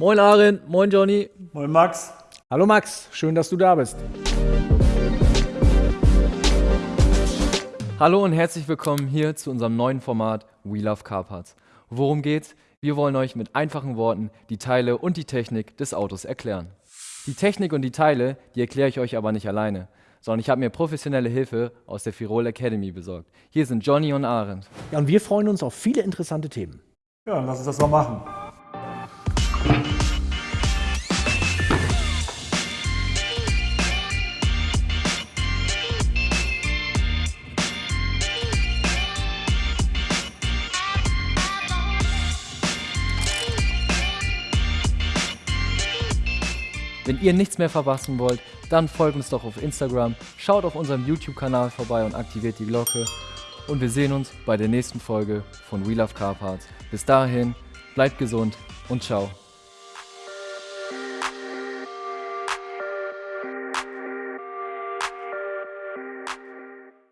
Moin Aaron, moin Johnny. Moin Max. Hallo Max, schön, dass du da bist. Hallo und herzlich willkommen hier zu unserem neuen Format We Love Car Parts. Worum geht's? Wir wollen euch mit einfachen Worten die Teile und die Technik des Autos erklären. Die Technik und die Teile, die erkläre ich euch aber nicht alleine, sondern ich habe mir professionelle Hilfe aus der Firol Academy besorgt. Hier sind Johnny und Arendt. Ja, und wir freuen uns auf viele interessante Themen. Ja, dann lass uns das mal machen. Wenn ihr nichts mehr verpassen wollt, dann folgt uns doch auf Instagram, schaut auf unserem YouTube-Kanal vorbei und aktiviert die Glocke. Und wir sehen uns bei der nächsten Folge von We Love Car Parts. Bis dahin, bleibt gesund und ciao.